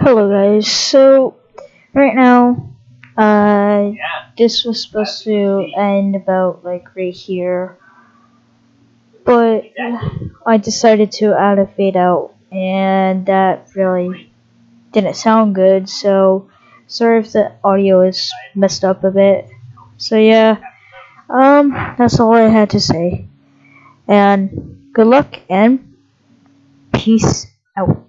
Hello guys, so right now, uh, this was supposed to end about like right here, but I decided to add a fade out, and that really didn't sound good, so sorry if the audio is messed up a bit. So yeah, um, that's all I had to say, and good luck and peace out.